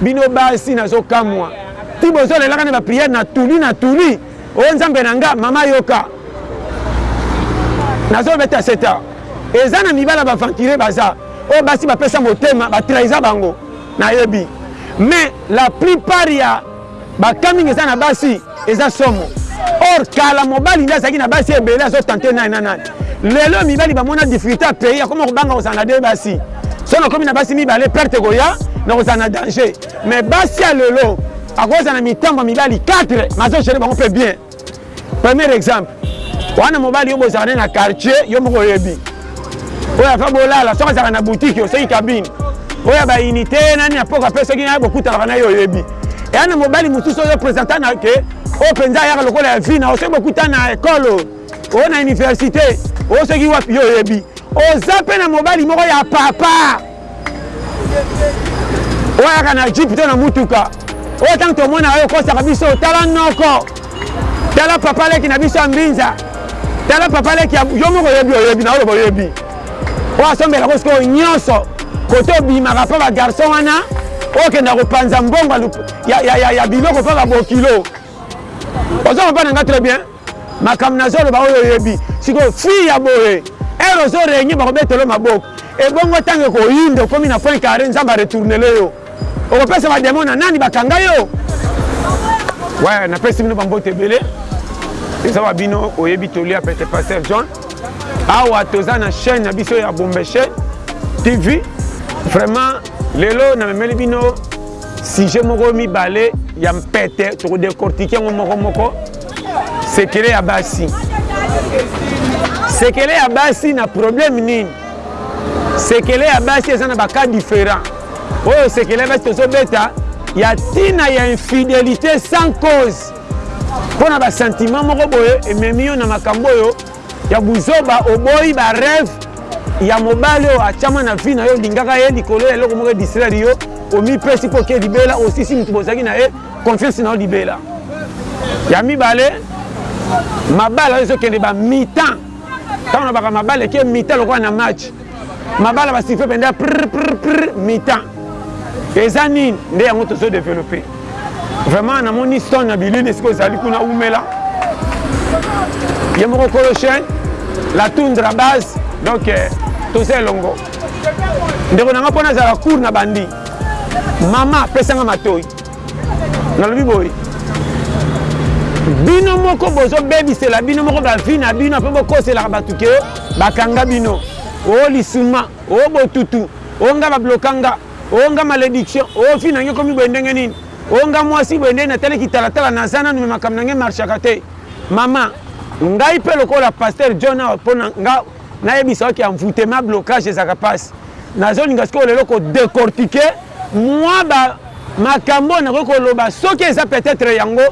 Bino basi nazo kamwa ti bozo lelaka na ba prière na tuli na tuli oh nzambe na nga maman yoka nazo beta seta eza na mibala ba venturier baza oyo basi ba pesa motema ba trahisa bango na yebi mais la plupart ya Ba cas mingi eza na basi eza somo. Or kala mobali nde azalaki na basi ebele azo tenter nani na nani. Lelo mibali ba mona difficulté ya pays akoma kobanga kozala na deux basi. Soki nakomi na basi mibale perte ekoya na kozala na danger. Mais basi ya lelo akozala na mitambo ya mibali 4 mais azo gerer bango mpe bien. Premier exemple, wana mobali yo bozala ne na quartier, yo moko oyebi. Oya fa bolala, soka zaka na boutique, oseki cabine. Oya ba unité, nani na poka pe soki na bokuta kana yo oyebi. Et ana mobali mususu yo presenta na ke, o penza yaka lokola ya vina, oseki bokuta na école, o na université, o soki wapi yo oyebi. Oza pe na mobali moko ya papa. oyaka na jipe to na motuka oyo ntango tomona yo okosaka biso tala noko tala papa leki na biso ya mbinza tala papa leki yo moko oyebi oyebi na oloba oyebi oyo asombelaka sikoyo nyonso kote obimaka mpo bagarson wana okenda kopanza mbongo ya biloko mpo babokilo ozo mapa na nga très bien makambo nazoloba oyo oyebi sikoyo fille ya boye ere ozo renye bakobetelo maboko ebongo ntango ekoyinda okomi na point carre nzambe aretournele yo okopesa bademo na nani bakanga yo we napesi bino bambote ebele eza wa bino oyebi toli ya pete paster john awa toza na chaîne na biso ya bombeshe tv vraiment lelo namemeli bino sujet moko mibale ya mpete tokodecortike yango moko moko sekele ya basi sekele ya basi na problème nini sekele ya basi eza na bacas différent oyo sekele ya basi tozobeta ya ntina ya infidélité sans cause mpo na basentiment moko boye ememi yo na makambo oyo Ya buzoba oboyi ba rêve ya mobali oyo atiama na vie na yo olingaka ye likolo ya eloko moko edistraire yo omipesi mpo oke libela osisi moto bozalaki na ye confiance na yo libela ya mibale mabala oyo ezokende bamitan ntango na baka mabala eke mitan lokola na match mabala ba siffle penda prr prr prr mitan eza nini nde yango tozo développer vraiment namoni stone na bilili esika ozali kuna umela ye moko kolo chaine la tundra base donc eh, toza elongo ndeko na nga mpo nazala cour na bandi mama pesanga matoi nalobi boye bino moko bozobebisela bino moko bavi na bino mpe bokoselaka bato ke bakanga bino o lisuma o botutu o nga bablokanga o nga malediction o vi na nge ekomi boye ndenge nini o nga mwasi boye ndenge natali kitalatala naza nanu me makambo na nge marchaka te mama ngai mpe lokola paster john awa mpo na nga nayebisa oki envoutema blocage ezalaka mpasi Nazolinga sikoyo lelo ko decortiquer mua ba makambo oyo nakoki koloba soki eza peut-etre yango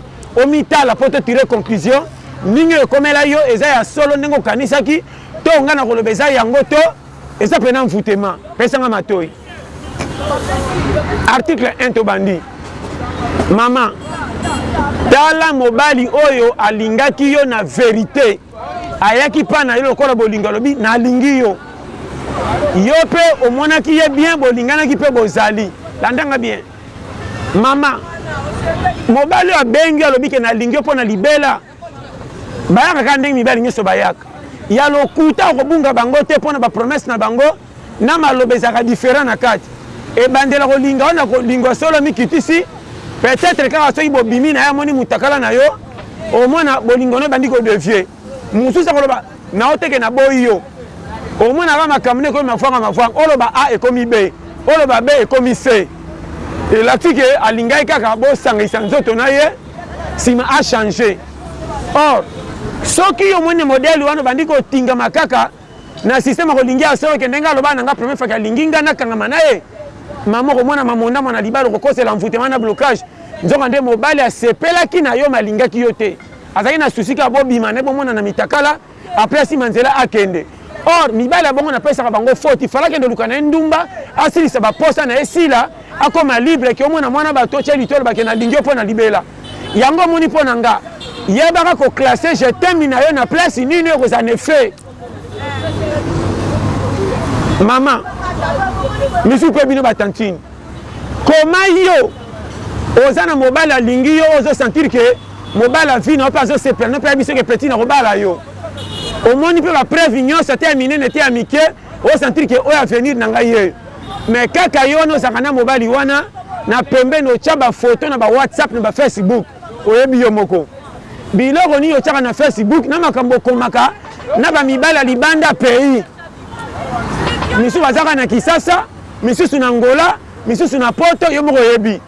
omitala mpo to tirer conclusion ndenge oyo ekomela yo eza ya solo ndenge okanisaki to ngai nakoloba eza yango to eza pena envoutema pesa ngai matoi article 1 tobandi mama tala mobali oyo alingaki yo na verite Ayaki epai na ye lokola bolingo, alobi, Nalingi yo. Yo mpe omonaki ye bien, bolinganaki mpe bozali. Landa nga bien. Mama, mobali oyo abengi yo, alobi ke nalingi yo mpo na libela. Bayaka kaka ndenge mibali nyoso bayaka. Ya lokuta, okobunga bango te mpo na ba promesses na bango. na maloba ezalaka different na kati ebandela kolinga yo na kolingo ya solo amikitisi peut etre kaka soki bobimi naye amoni mutakala na yo omona bolingo nayo ebandi ko devie mususu akoloba nao teke na boyi yo omonaka makambo na ekomi mavwanga mavwanga oloba a ekomi be oloba be ekomi se elakisi ke alingaki kaka bosangisa nzoto na ye sima a change or soki yo omoni modèle wana obandi kotingama kaka Na système ako lingi asowe ke ndenge aloba na nga premier fois ke alingi nga na kangama na ye maman oko mona mamonda mwana libala oko kosela envoutement na blocage nzoka nde mobali asepelaki na yo mais alingaki yo te azalaki na souci kaka bo bima na ye bo monana mitakala après asima nzela akende or mibali ya bongo na pesaka bango faute il fallait akende luka na ye ndumba asilisa ba posa na ye sila akoma libre ke omona mwana batu otie litolo ba ke na lingi yo pona libela. Yango omoni mpo na nga yebaka ko classe je t'aime na yo na place nini oyo ekozala na effet mama misusu mpe bino ba tantine koma yo oza na mobali alingi yo ozo sentir ke mobali avi na yo mpe azosepela no mpe ayebi soki petit nakobala yo omoni mpe bapreuve nyonso te ya minene te ya mike O sentir que oyo avenir na ngai yeyo. Mais kaka yo wana ozalaka na mobali wana na pembeni otia ba photos na ba WhatsApp na ba Facebook. Oyebi yo moko biloko nini otiaka na Facebook na makambo okomaka na ba mibali ya libanda pays. Misusu baza kaka na Kisasa, misusu na Angola, misusu na Poto, yo moko oyebi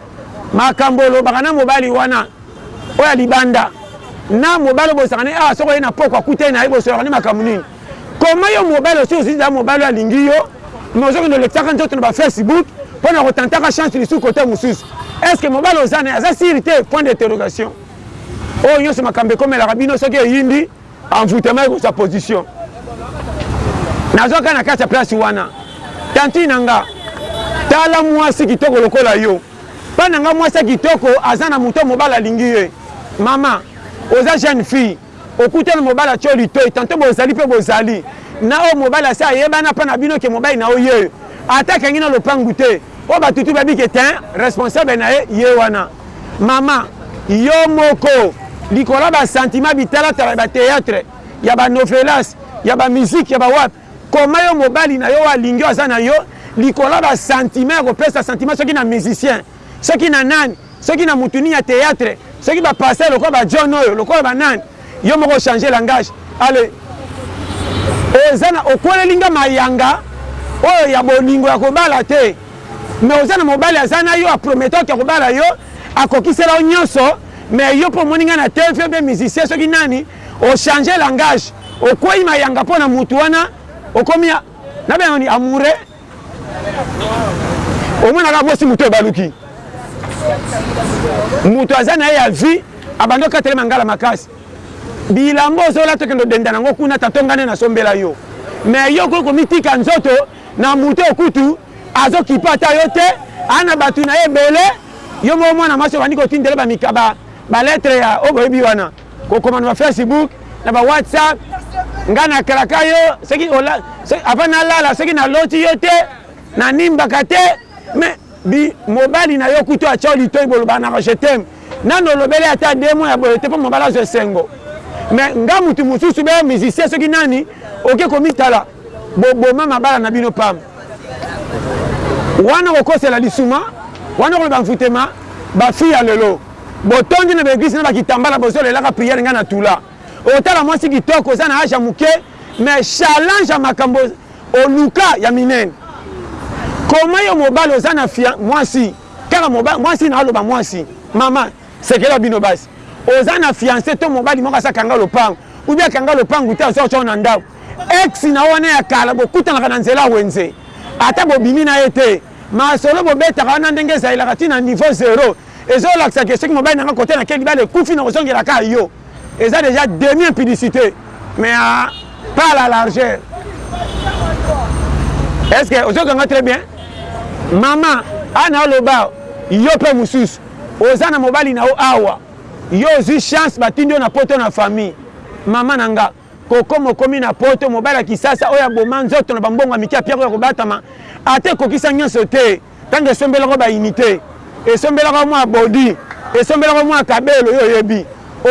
makambo olobaka na mobali wana oyo ya libanda. na mobali oyo bozalaka naye awa soki oye na pokua akutani na ye bosololaka nde makambo nini? Comment yo mobali osi ozui dejà mobali oyo alingi yo mais ozo kende olekisaka nzoto na ba Facebook pona ko tentaka chance lisusu cote mususu est ce que mobali oza naye aza sur te point d'interrogation oyo nionso makambo ekomelaka bino soki eyindi envoutement ekozua position nazwa kaka na kati ya place wana tantine na nga tala mwasi kitoko lokola yo pa na nga mwasi ya kitoko aza na moto mobali alingi ye mama oza jeune fille Okuta na mobali atio litoyi tantot bozali pe bozali na oyo mobali asi ayebana pa na bino ke mobali na yo yeyo ata akangi na lopangu te oyo batu tout bayebi ke tein responsable na ye ye wana mama yo moko likolo ya ba sentiment bitalatala ya ba theatre ya ba novelas ya ba musique ya ba wapi comment yo mobali na yo oyo alingi yo aza na yo likolo ya ba sentiment ya kopesa sentiment soki na musicien Soki na nani? Soki na mutu nini ya theatre? Soki ba pasteur lokola ba John oyo lokola ba nani? Yo moko o changer langage ale oza na okweleli nga mayanga oyo ya bolingo ya kobala te mais oza na mobali aza na yo a prometa yo ke akobala yo akokisela yo nionso mais yo po omoni nga na TV ou bien musicien soki nani o changer langage okweyi mayanga pona mutu wana okomi na benga nini amoureux omonaka bosi moto ebaluki moto aza na ye ya vie abandi okatele mangala makasi bilamba ozola tokende odenda nango kuna tatongane nasombela yo me yo okoki komitika nzoto na moto oyo kutu azokipa ata yo te aa na bato na ye ebele yo moko mwana mwasi obandi kotindele bamikaba baletre ya oyo boyebi wana Kokoma na ba Facebook na ba WhatsApp nga na kalaka yo soki ola avant na lala soki na loti yo te na nimbaka te mais bi mobali na yo kutu atya litoyi boloba na je t'aime nanu olobeli ata deux mois ya boye te mpo mobali azwa esengo mais nga mutu mosusu be musicien soki nani oke komitala Boboma mabala na bino pamba. Wana okokosela lisuma, wana okoloba envoutement, ba filles ya lelo botondi na ba eglises na ba kitambala bozo lelaka prière ngai na tula otala mwasi kitoko oza na age ya muke mais challenge ya makambo oluka ya minene koma yo mobali oza na fia mwasi kaka mobali mwasi na aloba mwasi mama sekela bino basi oza na fiancé to mobali moko asakanga lopango ou bien akanga lopango te azo chona ndako Ex na wana ya kala bokutanaka na nzela wenze ata bobimi na ye te masolo bobetaka wana ndenge ezailaka ti na niveau zero ezo lakisa ke soki mobali na nga cote na ke libala ekufi na kozongela ka yo eza deja demi impudicite mais a pas la largeur est ce que ozo kanga très bien mama ana oloba yo pe mususu oza na mobali na yo awa yo ozwi chance batindi yo na poto na famille mama na nga Koko mokomi na poto, mobali ya kisasa oyo aboma nzoto na ba mbongo ya mike ya pierrot ya kobatama, ata ekokisa nionso te, tango esombelaka yo ba unites, esombelaka yo mua body, esombelaka yo mua cabelo, yo oyebi.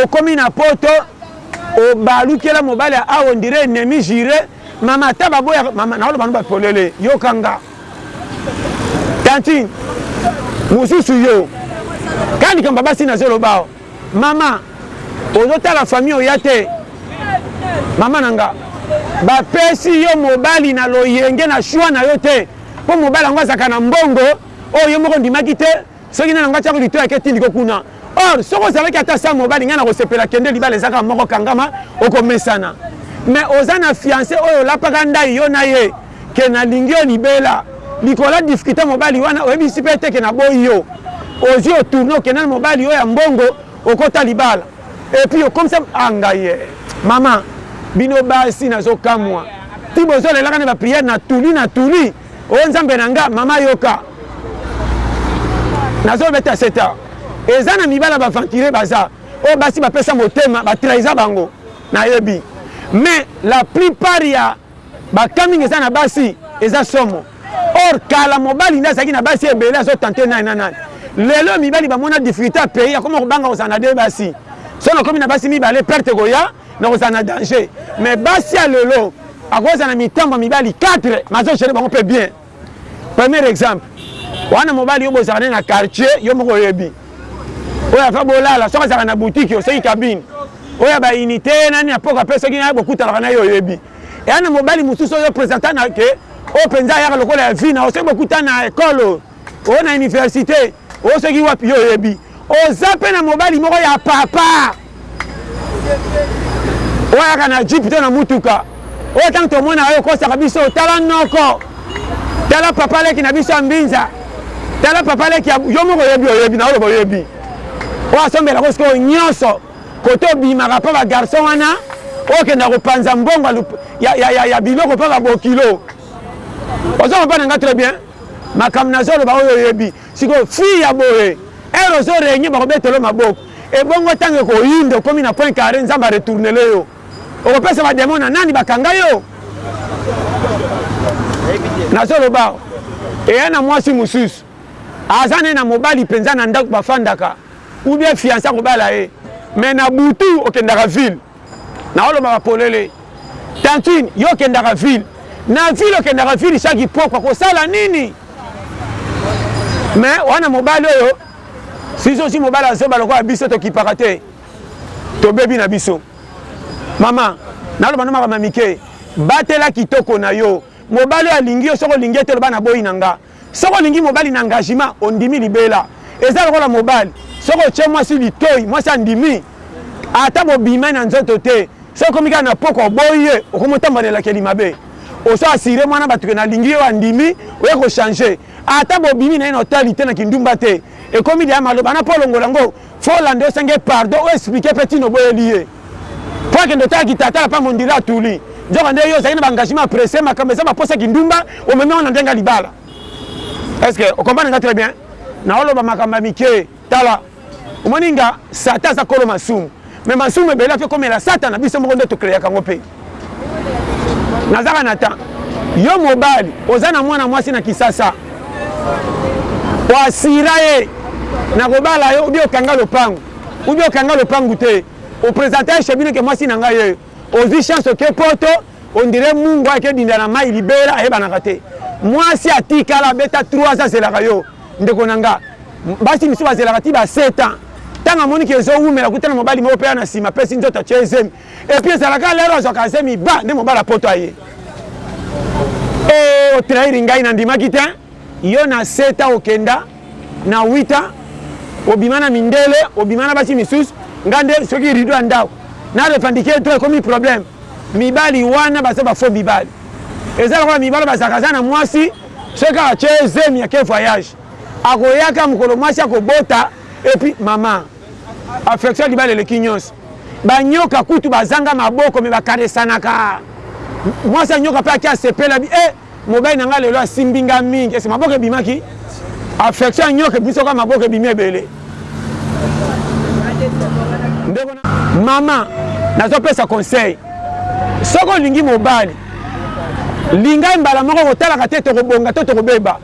Okomi na poto, obalukela mobali ya awa on dirait ennemi jure, mama ata baboyaka, mama nakoloba no ba polele, yoka nga tantine, mosusu yo, kaka likambo ya basi nazo loba awa. Maman ozo tala famille oya te maman na nga ba pesi yo mobali na loyenge na choix na yo te po mobali yango azalaka na mbongo oyo yo moko ondimaki te soki nani yango atiako litoyi ake tindi ko kuna or soki ozalaki ata sans mobali ngai nako sepela kende libala eza kaka moko kangama oko mesana mais oza na fiance oyo olapaka ndayi yo na ye que na lingi yo libela likolo ya discuter mobali wana oyebisi pe te que na boyi yo ozui o tourne okenda na mobali yo ya mbongo okota libala epuis okomisa ah ngaiee maman bino basi nazo kamua ti bozo lelaka na ba priere na tuli na tuli oh nzambe na nga maman yoka nazo beta seta eza na mibala ba venturier baza oyo basi bapesa motema ba trahisa bango nayebi mais la plupart ya Ba cas mingi eza na basi eza somo or kala mobali nde azalaki na basi ebele azo tenter nani na nani lelo oyo mibali ba mona difficulte ya pays akoma kobanga kozala na de basi soki nakomi na basi mibale perte ekoya na kozala na danger mais basi ya lelo akozala na mitambo ya mibali 4 mais azo gere bango mpe bien. Premier exemple wana mobali yo bozalaka naye na quartier yo moko oyebi oyo ava bolala soki azalaka na boutique oseki cabine oyo ya ba unité nani na poka mpe soki naye bokutanaka na ye oyebi eya na mobali mosusu oyo presenta na ke oyo mpenza ayaka lokola ya vi na oyo soki bokuta na ekole oyo oyo na université oyo soki wapi yo oyebi oza mpe na mobali moko ya papa oyaka na jipe to na motuka oyo ntango tomona yo okosaka biso tala noko tala papa leki na biso ya mbinza tala papa leki yo moko oyebi oyebi na oloba oyebi oyo asombelaka sikoyo nyonso kote obimaka mpo bagarson wana okenda kopanza mbongo ya, ya, ya, ya biloko mpo babokilo ozo kopana nga très bien makambo nazoloba oyo oyebi Sikoyo fille ya boye heure ozo regne bako beta yo maboko ebongo tango ekoyinda okomi na coin carre nzambe a retournele yo oko pesa ba demon na nani ba kanga yo nazo loba awa eya na mwasi mususu aza ne na mobali penza na ndaku ba fandaka ou bien fiance ako bala ye mais na butu okendaka ville Naolobaka polele. Tantine, yo okendaka ville? Na ville okendaka ville chaque ipokwa kosala nini? Mais wana mobali oyo si ozwi mobali ya zoba lokola biso tokipaka te tobebi na biso. Mama, naloba no makambo ya mike, batela kitoko na yo. Mobali oyo alingi yo soki olingi ye te loba naboyi na nga. Soki olingi mobali na engagement ondimi libela eza lokola mobali soki otie mwasi litoyi mwasi andimi ata bobimai na nzoto te soki ekomi kaka na pokwa oboyi ye okomi otambwa na elakeli mabe ozo assurer muana batu ke nalingi yo andimi oye ko changer ata bobimi naye na hotel te na kindumba te ekomi dejà maloba na po olongola ngo Faut olanda osenga ye pardon o explique pe tina oboyeli ye po akende otala kitatala pa mondila atuli nzoka nde yo ozali na ba engagement ya presse makambo eza ba posa kindumba omemi yango na ndenge ya libala est ce que o comprendre nga très bien na oloba makambo ya mike tala omoni nga satan aza kolo masumu mais masumu ebele ato ekomela satana biso moko nde to creaka yango pe nazaka na temps yo mobali oza na mwana mwasi na kisasa oasira ye nakobala yo ubi okanga lopango ubi okanga lopangu te opresente ye shebino ke mwasi na ngai ye ozwi chance oke poto ondire mungu ayeke dinda na mai libela ayebanaka te mwasi atikala abeta 3 ans azelaka yo ndeko na nga basi misusu bazelaka ti ba 7 ans ntango amoniki ezowumela kutana mobali moko mpe ya na nsima apesi nzoto atye ezemi Et puis ezalaka lero azwaka zemi ba nde mobala poto aye. Eh o trahir ngai na ndimaki te. Yo na 7 ans okenda na 8 ans obima na mindele obima na basi misusu nga nde soki rideau ya ndako na revendiquer to ekomi problème. Mibali wana baza ba faux mibali. Eza lokola mibali bazalaka aza na mwasi soki kaka atye zemi ake voyage akoyaka mokolo mwasi akobota et puis maman Affection ya libala eleki nyonso. Ba nyoka kutu bazanga maboko mais ba caressanaka. Mwasi ya nyoka pe ake asepela bi eh mobali na nga lelo asimbi nga mingi est ce que maboko ebimaki? Affection ya nyoka ebimisi lokola maboko ebimi ebele. Ndeko na. Maman nazo pesa conseil soki olingi mobali linga ye mbala moko kotalaka te tokobonga to tokobeba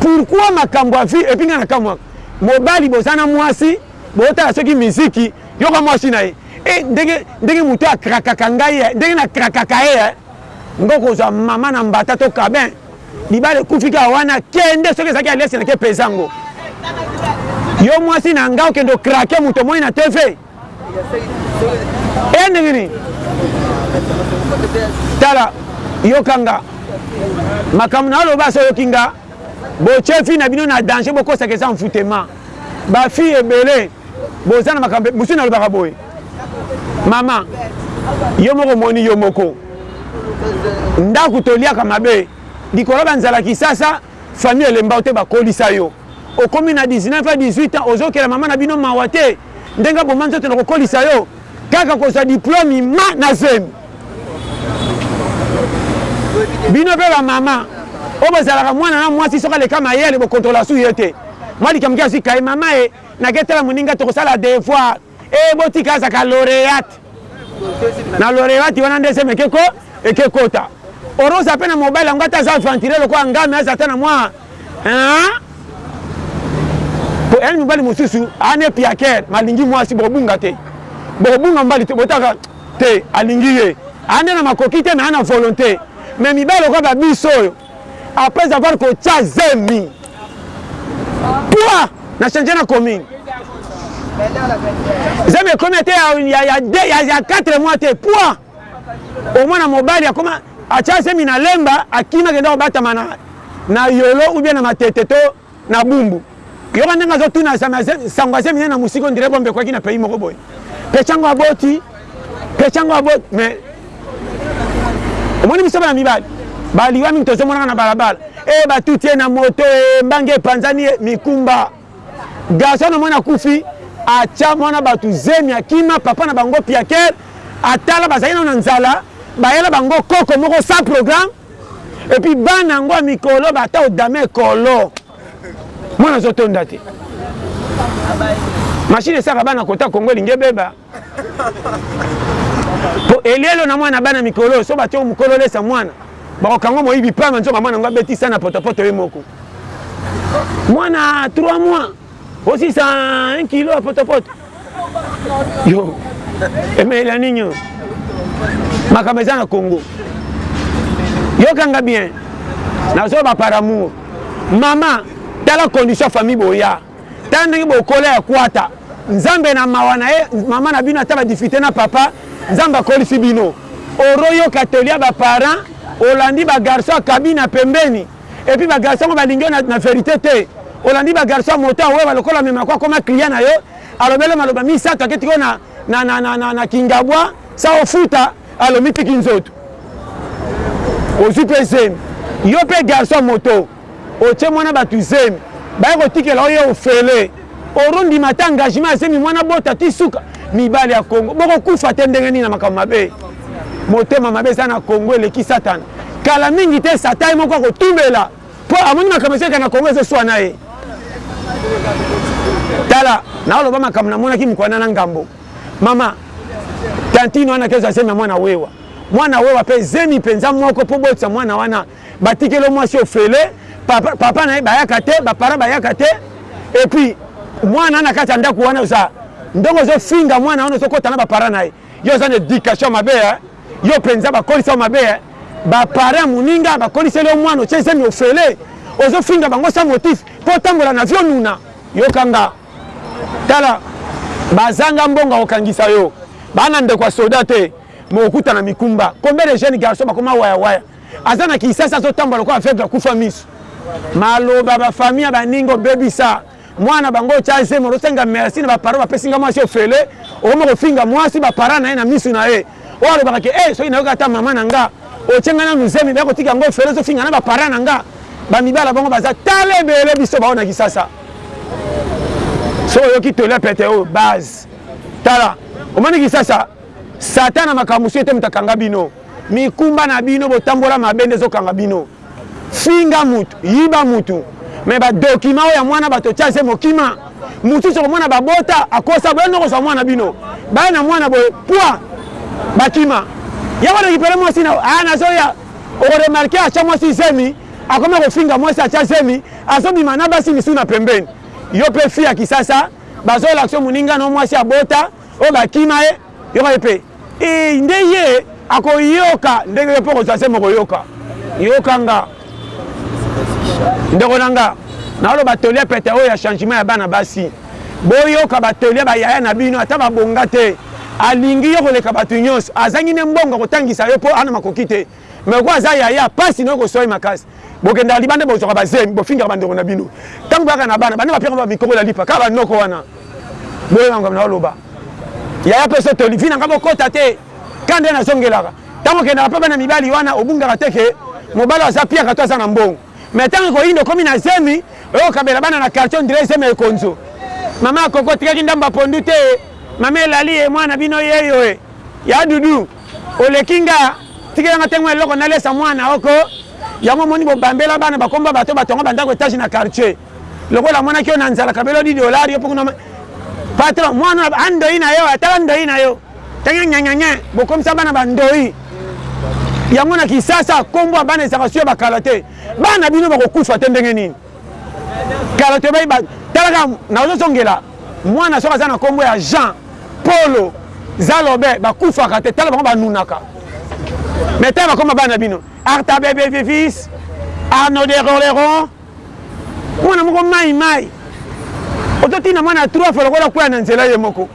pourquoi makambo ya vie et puis nga na kamwaka Mobali boza na mwasi botala soki miziki yoka mwasi na ye e ndenge ndenge moto a krakaka ngai e ndenge na krakaka ye e ngo kozwa mama na mbata to kabin libala ekufi kaka wana kende soki ezalaki alesi na ke peza ngo yo mwasi na nga okende okrake moto omoni na tv eya ndenge nini tala yoka nga makambo na aloba so oyoki nga botye fille na bino na danger bokosaka eza envoutema bafille ebele boza na makambo mosusu nalobaka boye mama yo moko omoni yo moko ndako toliaka mabe likolo banzala kisasa Famille elemba yo te ba kolisa yo okomi na 19 ans 18 ans ozo kela maman na bino mawa te ndenge aboma nzoto na ko kolisa yo kaka kozwa diplome ima na zemi bino pe ba maman oyo bozalaka mwana na mwasi soki aleka mayele bo controla su ye te mwa likambo ki azwi kaye mama e nake tala moninga tokosala devoir Hee botika azaka laureate na laureate wana nde seme ekeko ekekota oro oza pe na mobali yango ata aza aventurier lokola ngame aza ata na mwa hein po yani mobali mosusu ane piaker malingi mwasi bokobunga te bokobunga mobali te botaka te alingi ye ande na makoki te na ana volonte mais mibali lokola babiso oyo après avoir kotia zemi toi na change na commune zemi ekomi ete ya 4 mois te poi omwana mobali akoma atia zemi na lemba akima kenda kobatama na, na yolo ubie na matete to Na bumbu. Yoka ndenge azo tuna sango aza emiye na musika on dirait bombe ekwaki na pays moko boye. Pechango aboti pechango aboti mais omoni biso bana mibali ba liwa mingi tozo monaka na balabala eh ba tuti ye na moto eh mbanga epanzani ye mikumba garçon omoni akufi atia mwana batu zemi akima papa na bango piaker atala bazali nano na nzala bayela bango koko moko sans programme Et puis bana yango ya mikolo ba ata odame ekolo mwana azotonda te mashine esaka bana kota kongo elingi ebeba po elielo na mwana bana mikolo so batio mokolo olesa mwana bakokango moyibi pamba nzoka mwana yango abetisa na potopoto ye moko mwana 3 mois Osisa un kilo ya potopoto yo emelela nini oyo makambo eza na congo yokanga bien nazoloba par amour mama tala condition ya famille boya tala ndenge bokola ya kwata nzambe na mawa na ye mama na bino ata badifite na papa nzambe akolisi bino oroyoka toli ya baparent olandi bagarso akabi na pembeni Et puis ba garçons ngo balingi yo na verite te. Olandi ba garçons ya moto ya wewa lokola mema ko akoma client na yo. Alobeli yo maloba misato aketi ko na na na na na, na kingabwa sa ofuta alomi tiki nzoto. Ozwi pe zemi. Yo pe garçon ya moto otie mwana batu zemi. Baye kotikela yo ye ofele. Oro ndima ata engagement ya zemi muana bota ti suka mibali ya congo boko kufa te ndenge nini na makambo mabe motema mabe eza na congo eleki satana kala mingi te satan ye moko akotumela po amoni makambo ezoleka na congo ezoswana ye tala naoloba makambo namonaki mokwana na ngambo mama tantine wana kezwa zemi ya mwana wewa mwana wewa pe zemi penza moko po botisa mwana wana Batikeli yo mwasi ofele, papa, papa na ye bayaka te, ba parents bayaka te et puis mwana na kati ya ndako wana oza ndongo ozo finga mwana wana ozo kota na ba parents na ye. Yo oza na education mabe hein. Yo penza bakolisa yo mabe hein. Ba parents ya moninga bakoliseli yo mwana otie zemi ofele ozo finga bango sans motif po otambola na vie onuna. Yoka nga tala bazanga mbongo ya kokangisa yo bana ndeko ya soda te mokokutana mikumba combien de jeunes garçons bakoma waya waya Aza na kinsasa azo tambola lokola aveugle akufa misu. Maloba ba famille ya baninga obebisa mwana bango otya zemi ozosenga merci na ba parents bapesi nga mwasi ofele okoma kofinga mwasi ba parents na ye na misu na ye oyo alobaka ke eh soki nayoka ata mama na nga otye nga nanu zemi baya kotika yango ofele ozofinga na ba parents na nga bamibala bango baza tala ebele biso baoyo na kisasa so oyoki tole pete oyo base tala omoni kisasa satana makambo mosusu ete moto akanga bino Mikumba na bino botambola mabe nde ezokanga bino. Finga mutu, yiba mutu mais ba documents oyo ya muana batu otia ese mokima. Mususu okomona babota akosa boye noko zwa muana bino. Baya na muana boye pua bakima. Ye ako recupere muasi na ah nazoya oko remarquer atia muasi zemi akoma kofinga muasi atia zemi azobima na basi misusu na pembeni. Yo pe fille ya kisasa bazoyela kiso muninga na yo muasi abota. Oyo ba kima ye, yoka ye pe. Eeh nde ye ako yoka ndenge yo pe oko zua zemi oko yoka. Yoka nga ndeko na nga nazo loba toli ya pete oyo ya changement ya bana basi. Bo yoka ba toli ya ba yaya na bino ata ba bonga te. Alingi yo koleka batu nionso. Azangi nde mbongo ya ko tangisa yo po ana makoki te. Mais lokola aza yaya pasi nayo ekosuaye makasi bokendaka libanda bozuaka ba zemi bofingaka ba ndeko na bino tangu boyaka na bana bana bapiaka ba mikoko na lipa kaka ba noko wana boyeba makambo nayo loba yaya peso toli vi nanga bokota te kanda ye nazongelaka tango okendaka pe bana mibali wana obungaka te ke mobali aza piaka to aza na mbongo mais tango ekoyinda okomi na zemi oyokabela bana na quartier ondire zemi ya ekonzo mama koko tikaki ndambo ya pondu te mama elali ye mwana bino yeyo e ya dudu Oleki nga tikela nga temue eloko na lesa muana oko yango omoni bo bambela bana ba kombo ya bato ba tonga ba ndako etage na quartier lokola amonaki yo na nzala kabeli yo 10 dollars yo pe kuna patron muana oyo a ndoyi na yo tala ndoyi na yo tangiangiangiangia bo komisa bana ba ndoyi yango na kisasa kombo ya bana ezaka suye ba kala te bana bino bako kufa te ndenge nini Kala toyebai ba talaka nazo zongela mwana soki aza na kombo ya Jean polo zalobe ba kufaka te tala bango ba nunaka mais tala ba koma bana bino arta bebe vivis arno de roleron mwana moko mai mai ozo tina mwana ya trois fois lokola kuya na nzela ye moko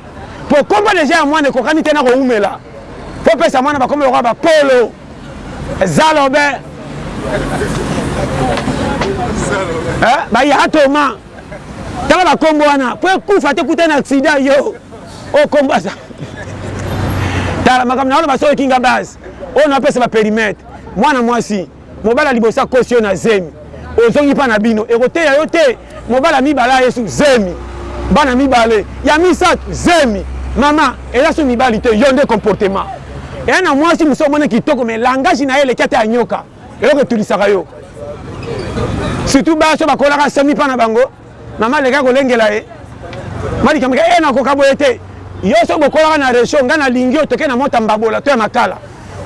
po kombo deja ya mwana ekokani te na kowumela po pesa mwana ba kombo lokola ba polo zalobe eh, bayatoma tala bakombo wana mpo ekufa te kuta na aksida yo okombo aza tala makambo na wana basoki kinga base oyo napesa baperimetre mwana mwasi mobali ya liboso akosi yo na zemi Ozongi pa na bino ekoteya yo te mobali ya mibale aye su zemi bana mibale ya misatu zemi maman eza su mibali te yo nde comportement eya na mwasi mosusu omoni kitoko mais langage na ye eleki ata ya nyoka eloko etulisaka yo surtout baso bakolaka semi pa na bango mama aleka kolengela ye malikamaka e eh, nakoka boye te yo so bokolaka na recho ngai nalingi yo toke na mota mbabola to ya makala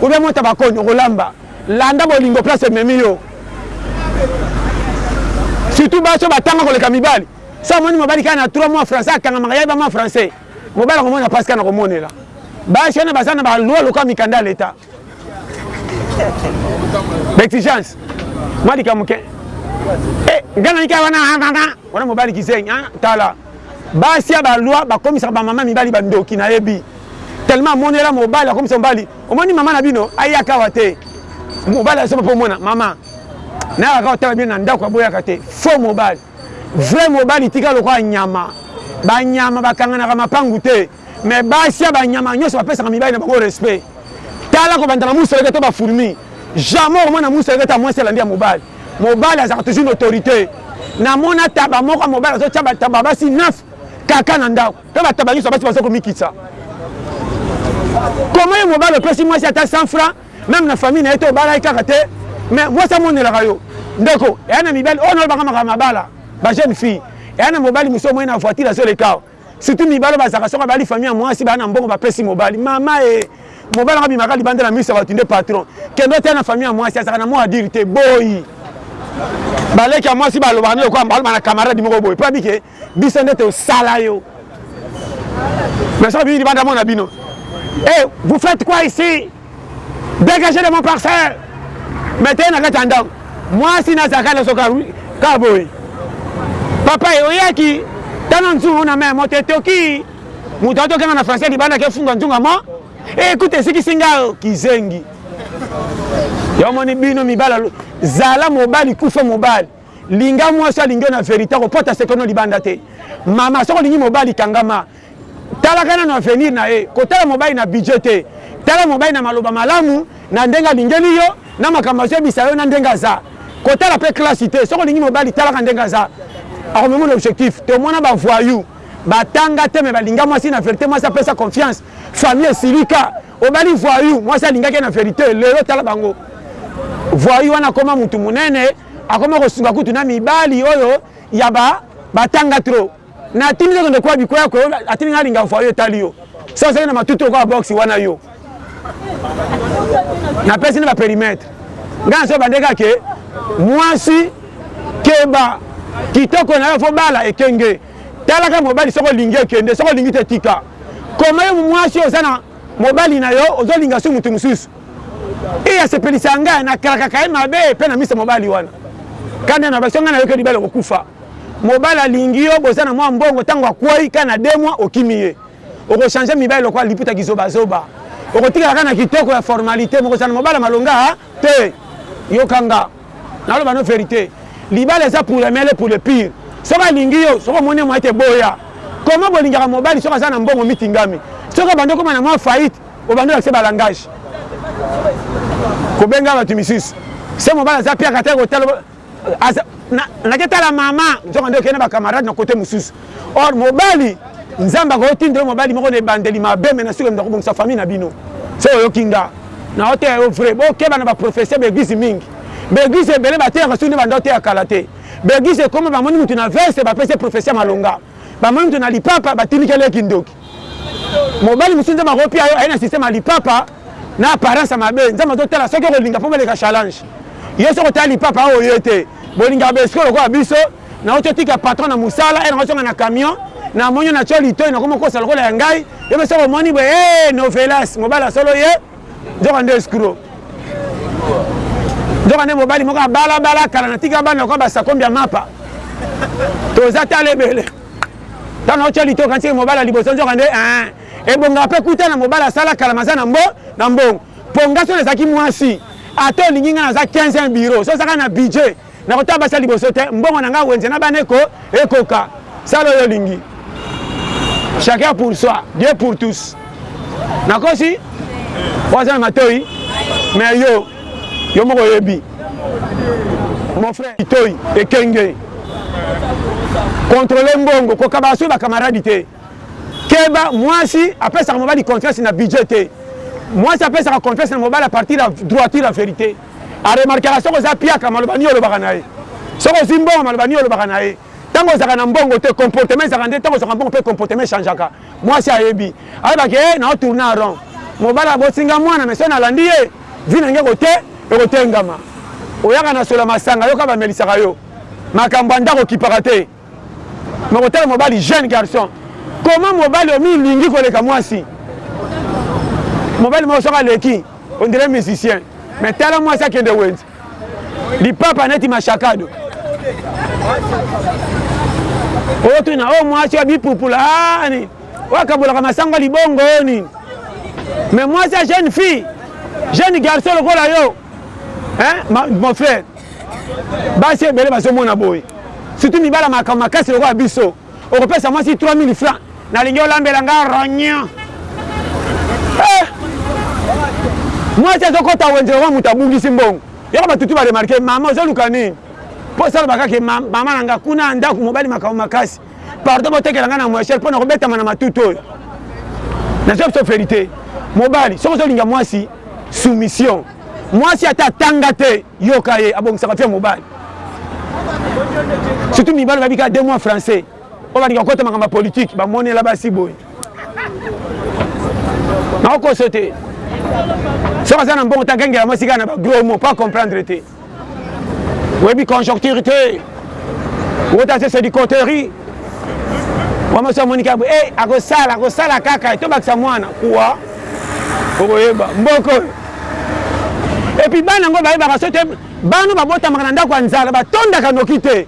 oubia mota bakoni okolamba Landa bolingo place ememi yo surtout basi oyo batanga koleka mibali so amoni mobali kaka na 3 mois français akangamaka yaye bama français mobali akomona pasi kaka na komonela basi wana baza na baloi lokola mikanda ya leta bexigence mwa likambo ke eh, ngai naiki wana wana mobali kizengi tala basi ya baloi bakomisaka bamama mibali bandoki nayebi tellement amonela mobali akomisa mobali Omoni maman na bino ayaka awa te mobali azoba po mona maman nayaka kaka otala bino na ndaku aboyaka te faux mobali vrai mobali tika lokola nyama ba nyama bakanganaka mapangu te mais basi ya ba nyama nionso bapesaka mibali na bango respect tala kobanda na musoleke to ba fourmi jamais okomona musoleke ta mwasi alandi ya mobali mobali azaka toujours na autorite namona taba moko ya mobali azotia ba taba basi 9 kaka na ndaku Pe ba tabaniswa basi baza komikitsa. Comment yo mobali opesi mwasi ata 100 francs meme na famille na ye te obalaki kaka te mais mwasi amonelaka yo ndeko eya na mibali oyo nalobaka makambo mabala ba jeune fille eya na mobali mosusu omoi na voiture azoleka awa surtout mibali bazalaka soko abali famille ya mwasi baa na mbongo bapesi mobali mama e mobali yango abimaka libanda na miso ya bato nde patron kende oteya na famille ya mwasi azalaka na mwa adire te boyi baleki ya mwasi balobaka na lokola baloba na camarade moko boye po abike biso nde tosala yo mais soki bimi libanda mona bino e vous faites quoi ici dégagez de mon parcelle mais teye na kati ya ndako mwasi nazalaka na soka kaka boye papa e oyaki tana nzungu na meme moto etoki moto atokanga na français libanda kefunga nzunga mo ekuta esikisi ngayo kizengi yomoni bino mibala zala mobali kufa mobali Linga mwasi alingi yo na verite akopota secret no libanda te. Mama soki olingi mobali kangama talaka nanu avenir na ye kotala mobali na budget te tala mobali na maloba malamu na ndenge alingeli yo na makambo azoyebisa yo na ndenge aza kotala pe classe te soki olingi mobali talaka ndenge aza akomema na objectif te omona ba voyou batanga te me balinga mwasi na verite mwasi apesa confiance famille esilika obali voyou mwasi alingaki na verite lelo tala bango voyou wana akoma mutu munene Akoma kosunga kutu na mibali oyo ya ba batanga trop. Na tindi yo kende kwa bikoya ko atindi nga linga foyer etali yo. Soki ozali na matutu lokola box wana yo. Na pesi na ba perimetre. Nga na so bande ka ke mwasi keba kitoko na yo fo bala ekenge. Talaka mobali soki olingi ekende soki olingi te tika. Koma yo mwasi oza na mobali na yo ozo linga su mutu mususu. eye asepelisa ngai nakalakaka ye mabe mpe na misa mobali wana kandi na baso ngai nayoki libala kokufa mobali alingi yo boza na mwa mbongo ntango akwei kai na demwa okimi ye okochange mibali lokola liputa kizobazoba okotikala kaka na kitoko ya formalite mokozala na mobala malonga te yokanga naloba no verite libala eza pour le mele pour le pire soki alingi yo soki omoni mwa ete boya koma bolingaka mobali soki aza na mbongo mitingami soki obandi okoma na mwa faillite Obandi olakisa ba langage. Kobenga batu misusu. Se mobali aza piaka te kotala aza nake tala mama nzoka nde okende ba camarade na kote mosusu or mobali nzambe akotinda yo mobali moko na ebandeli mabe me na suka mda kobongisa famille na bino so oyoki nga na oteya yo vrai bokeba na baprofesseur baeglise mingi baeglise ebele bateyaka soki nde banda oteya kala te baeglise ekoma bamoni motu na veste bapesi professeur malonga bamoni motu na lipapa batindikeli ye kindoki Mobali mususu nzambe ako pia yo aye na système ya lipapa na apparence ya mabe nzambe azo tala soki oko linga po baleka challenge yo soki otala lipapa oyo oye te bolingaka ba escroc lokola biso na oti otika patron na musala heure ozonga na camion na moni na tio litoyi na komo kosa lokola ya ngai yo pe soki omoni boye hey, novelas mobali ya solo ye nzoka nde escroc nzoka nde mobali moko abalabala kala na tika bana lokola basakombi ya mapa toza tala ebele Tanga otya litoka nse mobali ya liboso nzoka nde eeh ebongaka pe kuta na mobali asala kala maza na mbo na mbongo po nga soki nazalaki mwasi ata olingi nga naza 15 ans bureau soki ozaka na budget na kotala basi ya liboso te mbongo na nga wenze na bana eko ekoka sala oyo olingi chacun pour soi Dieu pour tous nakosi oza na matoyi mais yo Yo moko oyebi. Mon frère Itoi ekenge. Contrôler mbongo kokaba soki ba camarades te. Keba mwasi apesaka mobali confiance na budget te. Mwasi apesaka confiance na mobali à partir ya droiture ya verite. A remarquera soki oza piaka maloba nini olobaka na ye. Soki ozwi mbongo maloba nini olobaka na ye. Ntango ozalaka na mbongo te comportement ezalaka nde ntango ozalaka mbongo mpe comportement echangeaka. Mwasi ayebi. Ayeba ke eh nao tourner en rond. Mobali aboti nga mwana mais soki nalandi ye, vie na nga eko te, eko tengama. Oyaka na solo ya masanga yo kaka ba melisaka yo. Makambo ya ndako okipaka te. Mais kotala mobali jeune garçon. Comment mobali omi lingi koleka mwasi. Mobali moko soki aleki on dirait musicien. Mais tala mwasi akende wenze. lipapa neti mashakado otuna oyo mwasi oyo bipupula ani wakabolaka masango libongo oyo nini mais mwasi ya jeune fille jeune garçon lokola yo hein mon frère basi ebele bazomona boye surtout mibala makambo makasi lokola biso okopesa mwasi 3000 francs nalingi olambela nga rognon eh! mwasi azokota wenze yango moto abungisi mbongo yaka batutu baremarke mama ozoluka nini mpo salaba kaka mama na nga kuna ya ndako mobali makambo makasi pardon botekela nga na moyachel mpo na kobetama na matutu oyo nazoya biso verité mobali soki ozolinga mwasi soumission mwasi ata atanga te Yoka ye abongisaka bien mobali. Surtout mibali bayebi kaka deux mois français. Oyo balinga kokota makambo ya politique bamonela basi boye. Nakokoso te. Soki aza na mbongo tagengela mwasi kaka na ba gros mots pas comprendre te. Oyebi conjoncture te. Wota se c'est du coterie. Wamaso amoni kaka boye, eh akosala, akosala kaka, tobakisa mwana. Quoi? okoyeba mboka oyo epi bana yango bayebaka so te bana babotamaka na ndako ya nzala batondaka noki te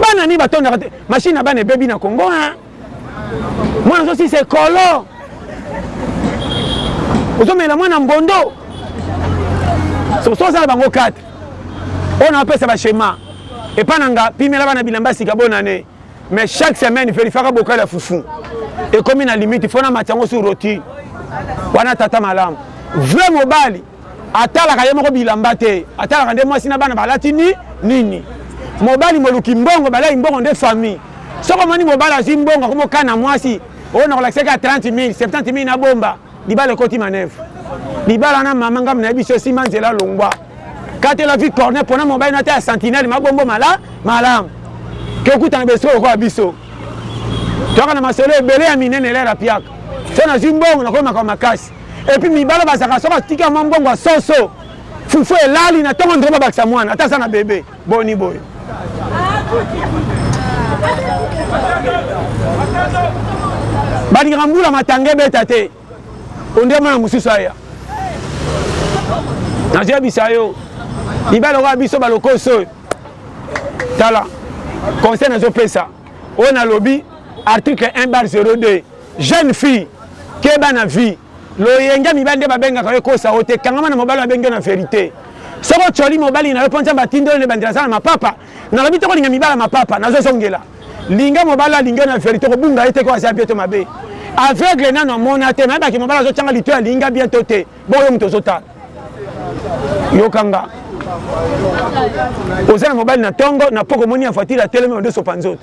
bana nini batondaka te mashine na bana ebebi na kongo a mwana azosisa ekolo ozomela mwana mbondo sosozala bango 4 oyo na bapesa bashema epa na nga pimela bana bilamba sika bonane Mais chaque semaine verifiaka bokali ya fufu. Ekomi na limite faut na matiango sur roti. Wana tata malamu. Vrai mobali atalaka ye moko bilamba te. Atalaka nde mwasi na bana balati ni nini. Mobali moluki mbongo balai mbongo nde famille. Soko moni mobali azwi mbongo akomo kana mwasi. Oyo na kolakisaki ya 30 000, 70 000 na bomba. libala ekoti manevre libala na mama ngambo na biso esimba nzela longwa katela vi corne mpona mobali na te ya sentinele mabombo mala malamu tokutana besiko lokola biso toyaka na masolo ebele ya minene lera piaka so nazwi mbongo nakomi makambo makasi epuis mibala bazalaka soki atika mwa mbongo ya soso fufu elali na ntongo ndreba bakisa mwana ata aza na bebe Boni boye. Bandika mbula matanga ebeta te. Ondie mwana mosusu aya. Nazebisa yo. Libala oyo biso balokoso oyo. Tala. Conseil nazopesa. Oyo nalobi article 1 bar 02. Jeune fille keba na vie Loyenge ya mibali nde babengaka yo ekosa yo te kangama na mobali oyo abengi yo na verite soki otioli mobali nayo po nzambe atindi yo na ebandeli aza na mapapa nalobi te kolinga mibali ya mapapa nazo zongela linga mobali oyo alingi yo na verite okobunga ye te ke oyo aza bien to mabe aveugle nanu amona te nayeba ke mobali azo tianga litoyi alingi nga bien to te bongo yo mutu ozotala yoka nga oza na mobali na tongo na poko omoni ya voiture atelemi odesopa nzoto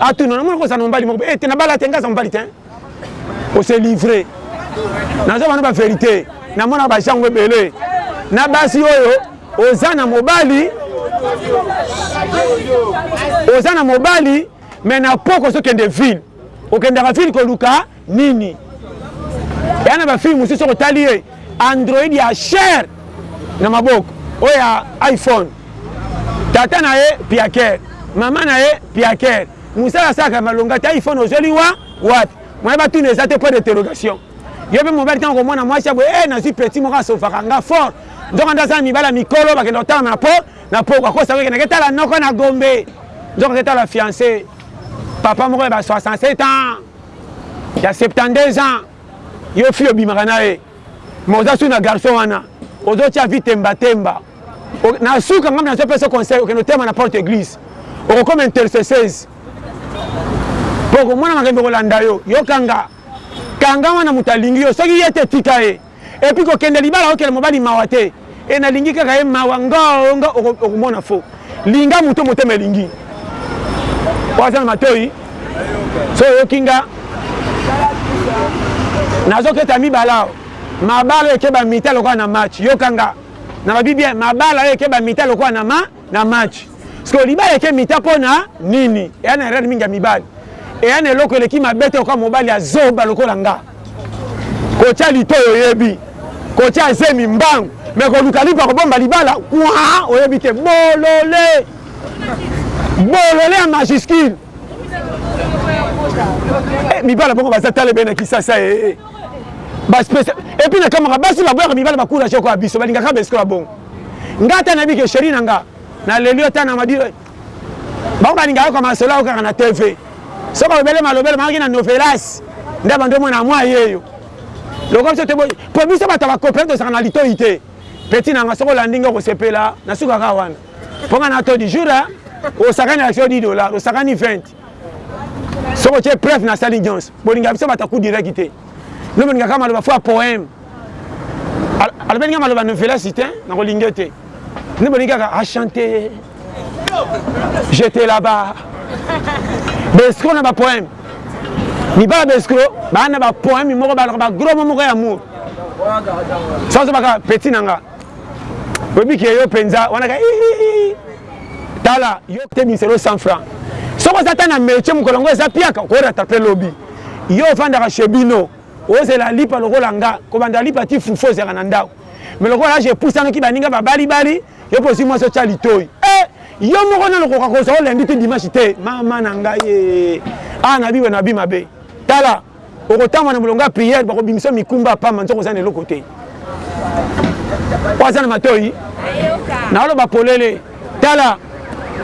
atuna namona kozala na mobali moko ete eh, nabala te nga aza mobali te ose livre naza bana ba verite namonaka bajango ebele na basi oyo oza na mobali oza na mobali me na poko ozokende ville okendaka ville koluka nini eya na bafilme mosusu okotali ye android ya cher na maboko oyo ya iphone tata na ye piaker mama na ye piaker Musala asalaka ya malonga te iPhone ozoli wa wapi? Moyen ba tuna eza te point d'interrogation. Yo pe mobali tango okomona mwasi ya boye eh nazui petit moko asovaka nga fort nzoka nde aza na mibali ya mikolo bakenda kotala na po na pokwa akosa ko kendeke tala noko na gombe nzoka ke tala fiance papa moko ya ba 67 ans ya 72 ans yo fille obimaka na ye Mais oza sous na garçon wana ozo tia vie temba temba na suka ngambi nazo pesa conseil okende otema na porte église okokoma intercesseuse po okomona makambo kolanda yo yo kanga kanga wana moto alingi yo soki ye te tika ye epuis kokende libala okela mobali mawa te et na lingi kaka ye mawa ngoo nga okomona fo linga moto motema elingi po aza na matoyi so oyoki nga nazoketa mibala mabala ekeba mita lokola na match yoka nga na babi bien mabala oyo ekeba mita lokola na ma na match sikoyo libala eke mita mpo na nini eya na erreur mingi ya mibali eya na eloko eleki mabe te oka mobali ya zoba lokola nga kotya litoyi oyebi kotya zemi mbangu me koluka lipa kobomba libala kwa oyebi te bolole bolole ya majuscule eh, mibala bango baza tala ebe na kisasa ee eh, eh. baspecial epuis nakamaka basi baboyaka mibala bacourage okoya biso balingaka besikola bongo Nga ata nayebi ke cherie na nga na leli yo ata na madi bango balingaka yoka masolo yao kaka na TV soki olobele malobele mayoki na novelas nde bando mona mwa yeyo lokola biso te po biso bato ba kopere tozalaka na litoyi te peti na nga soki olandi nga okosepela na suka kaka wana po nga na todi jour osakani action 10 dollars osakani 20 Soki otie preuve na sali nyonso, bolinga biso bata coup direct te. Lobi ningaka maloba fois poème. Alobi ninga maloba novela sitin na kolinga te. Ni boningaka a chanter. J'étais là-bas. Besco na ba poème. Libala besco bana ba poème moko ba ba gros moko ya mur. Sans baka petit nanga. oyebi ke yo mpenza wana ka ihihi tala yo te bimiselo 100 franc soki oza ata na metie mokolo yango eza piaka okorata mpe lobi yo ofandaka chez bino ozela lipa lokola nga kobanda lipa ti fufu ozalaka na ndako me lokola age epusanaki baninga babalibali yo mpe ozwi mwasi otya litoi e yo moko nano koka kozwa olendi ti dimanche te mama na ngai awa na biwe na bi mabe tala Okotangwa na molongo ya prière bako bimisa mikumba ya pamba nzoka oza na eloko te. Oyo aza na matoyi naoloba polele tala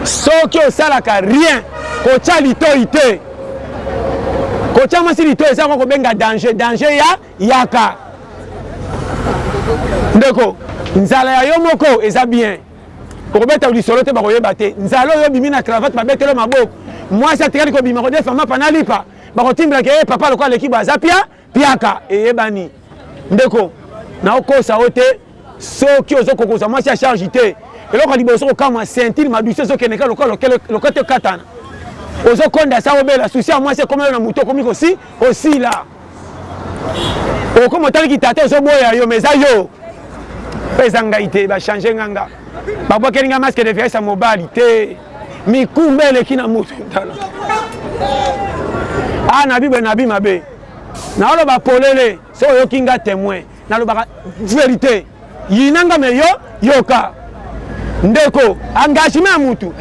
soki osalaka rien kotya litoyi te kotya mwasi litoyi eza kobenga danger danger ya yaka ndeko nzala ya yo moko eza bien okobeta lisolo te bakoyeba te nzala oyo obimi na cravate babetelo maboko mwasi atikali kobima kodefa mapa nalipa bakotimbela ke eh, papa lokola leki baza pia piaka eyebani ndeko naokosa yo te soki ozokoka ozwa mwasi ya charge te eloko ya liboso kokamwa sentile madusi ezokende kaka lokola lokola te okatana ozokonda sa obela susi ya mwasi ekomelo na moto okomi kosi osila okoma otali kitata ozoboya yo ma eza yo mpe eza ngai te bachange nganga babwakeli ngai maske de viesa mobali te mikumba eleki na moto tala a ah, nabi boye nabi mabe naoloba polele soki oyoki nga témoin nalobaka verité yina nga me yo yoka ndeko engagement ya mutu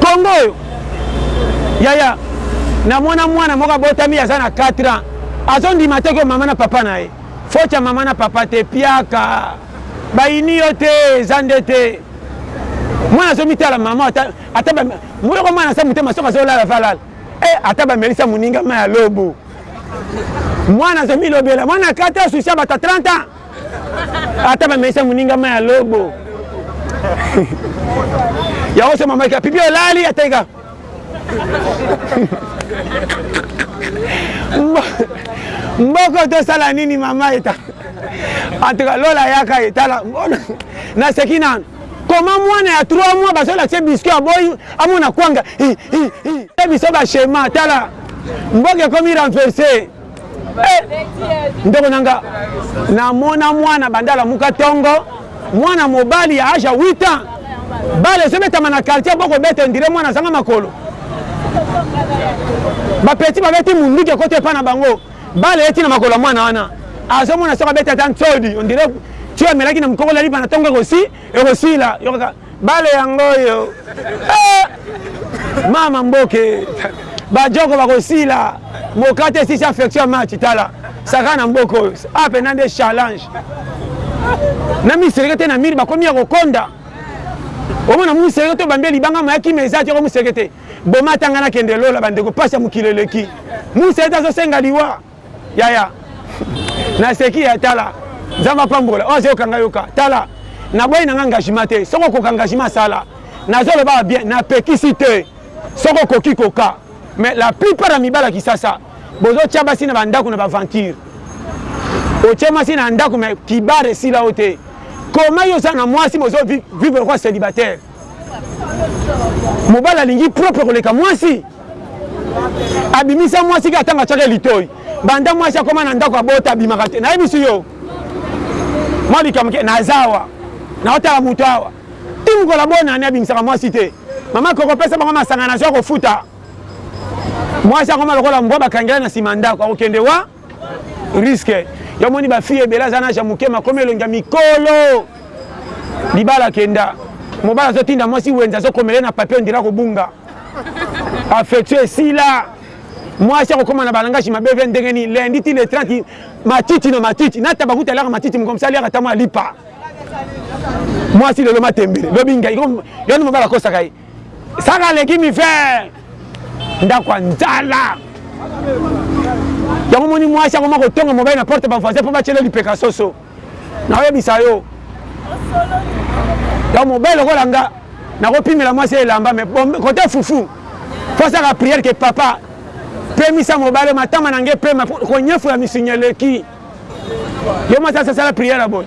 kongo oyo yaya namona mwana moko abotami aza na 4 ans azondima te ko mama na papa na ye foti ya mama na papa te piaka Bayini yo te eza nde te mwana azo mitala maman ata ata ba moko mwana sa mutema soka zo lala va lala eh ata ba melisa muninga ma ya lobo mwana azo milobela mwana kata susi ya bata 30 ans ata ba melisa muninga ma ya lobo yango so maman ka pipi olali ateka mboko tosala nini mama eta antuka lola yaka etala naseki nanu koma mwana ya 3 mois bazolakisa biscuit aboyi amona kwanga biso bashema tala mboka ekomi renverse Eh, ndeko na nga namona mwana banda alamuka tongo mwana mobali ya age ya 8 ans bale ezobetama na quartier bokobeta endire mwana azanga makolo bapeti babeti munduki ekoti epa na bango bale eti na makolo ya mwana wana azomona soki abeti ata nsodi ondire tio amelaki na mokoko lalipa na tongo ekosi ekosila Bale yango oyo eeh mama mboke ba djoko bako sila mokate esisi affection ya match tala saka na mboka oyo awa penza nde challenge na mi seleke te na mili bakomi ya kokonda omona mu seleke to bambe libanga maya kima eza djoko mu seleke te boma tanga na kende lola ba ndeko pasi ya mokili eleki mu seleke azo senga liwa Yaya naseki ya tala nzambe apambola oyo azoyoka nga yoka tala naboyi nanga engagement te soki okoka engagement sala nazolobaka bien napekisi te soki okoki koka mais la plupart ya mibala kisasa bozotya basi na bandako na baventure otye mwasi na ndako me kibare esila yo te koma yo oza na mwasi bozovivre kwa celibataire mobali alingi propre koleka mwasi abimisa mwasi ke atanga cake litoi banda mwasi akoma na ndako abota abimaka te nayebisi yo mwa likambo ke naza awa naotala moto awa ti mokola bonani abimisaka mwasi te mama kokopesa bango masanga nazwa kofuta mwasi akoma lokola mbwa bakangela na nsima ndako akokende wa risque yo moni ba fille ebele aza na ja moke makomi elongi ya mikolo libala kenda mobala azotinda mwasi wenza azokomele na papier ondira kobunga affection esila mwasi akokoma na balangashi mabe ve ndenge nini lendi ti le 30 matiti na matiti nataba kuta aliaka matiti mokomsi aliaka ta mwa alipa mwasi lelo matembele lobi ngai yoni mobala akosaka ye saka aleki mifer ndako ya nzala yango moni mwasi akoma kotonga mobali na porte bavoisin mpo batyela lipeka soso nakoyebisa yo ya mobali lokola nga nakopimela mwasi elamba me kote fufu mpo asaka priere ke papa pemisa mobali matama na nge pema konyefu ya misinya eleki yo mwasi asasala priere ya boye